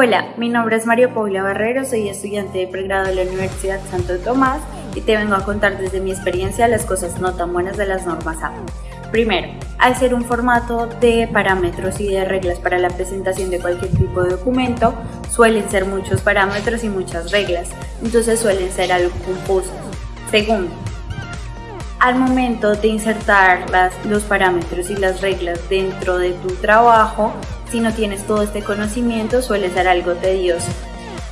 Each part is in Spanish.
Hola, mi nombre es María Paula Barrero, soy estudiante de pregrado de la Universidad Santo Tomás y te vengo a contar desde mi experiencia las cosas no tan buenas de las normas A. Primero, al ser un formato de parámetros y de reglas para la presentación de cualquier tipo de documento, suelen ser muchos parámetros y muchas reglas, entonces suelen ser algo confusos. Segundo, al momento de insertar las, los parámetros y las reglas dentro de tu trabajo, si no tienes todo este conocimiento suele ser algo tedioso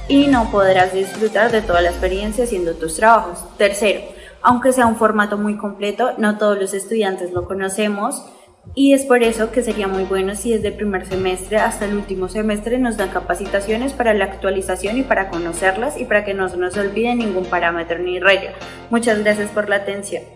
y no podrás disfrutar de toda la experiencia haciendo tus trabajos. Tercero, aunque sea un formato muy completo, no todos los estudiantes lo conocemos y es por eso que sería muy bueno si desde el primer semestre hasta el último semestre nos dan capacitaciones para la actualización y para conocerlas y para que no se nos olvide ningún parámetro ni regla. Muchas gracias por la atención.